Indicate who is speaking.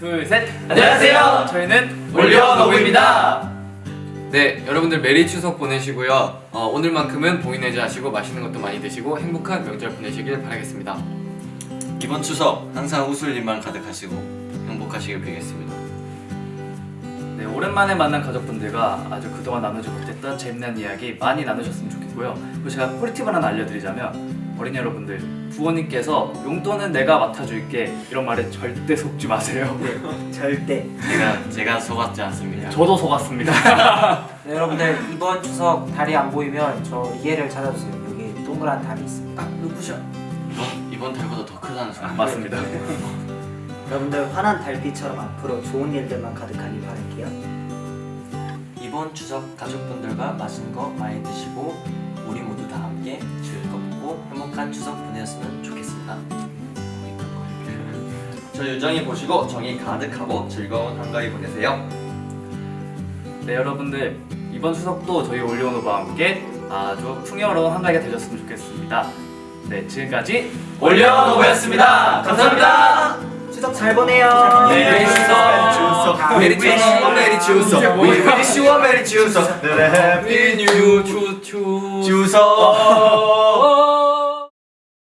Speaker 1: 둘, 셋.
Speaker 2: 안녕하세요.
Speaker 1: 저희는
Speaker 2: 올리어노브입니다.
Speaker 3: 네, 여러분들 메리 추석 보내시고요. 어, 오늘만큼은 봉인해제 하시고 맛있는 것도 많이 드시고 행복한 명절 보내시길 바라겠습니다.
Speaker 2: 이번 추석 항상 웃을 일만 가득하시고 행복하시길 빌겠습니다.
Speaker 1: 네, 오랜만에 만난 가족분들과 아주 그동안 나누지 못했던 재미난 이야기 많이 나누셨으면 좋겠고요. 그리고 제가 꿀팁을 하나 알려드리자면 어린이 여러분들 부모님께서 용돈은 내가 맡아줄게 이런 말에 절대 속지 마세요.
Speaker 4: 절대.
Speaker 2: 제가 제가 속았지 않습니다.
Speaker 1: 저도 속았습니다.
Speaker 4: 네, 여러분들 이번 추석 달이 안 보이면 저 리에를 찾아주세요. 여기 동그란 달이 있습니다.
Speaker 2: 눈부셔. 이번 이번 달보다 더 크다는 소리.
Speaker 1: 맞습니다.
Speaker 5: 여러분들 환한 달빛처럼 앞으로 좋은 일들만 가득하길 바랄게요.
Speaker 6: 이번 추석 가족분들과 맛있는 거 많이 드시고 우리 모두 다 함께 즐겁고 행복한 추석 보내셨으면 좋겠습니다.
Speaker 2: 저 유정이 보시고 정이 가득하고 즐거운 한가위 보내세요.
Speaker 1: 네, 여러분들 이번 추석도 저희 올리오노바와 함께 아주 풍요로운 한가위가 되셨으면 좋겠습니다. 네, 지금까지
Speaker 2: 올리어노브였습니다. 감사합니다.
Speaker 5: 추석 잘 보내요.
Speaker 1: 메리 추석.
Speaker 3: 메리 추석, 메리 추석,
Speaker 2: you a merry 추석.
Speaker 3: 해피 뉴 추추
Speaker 2: 추석.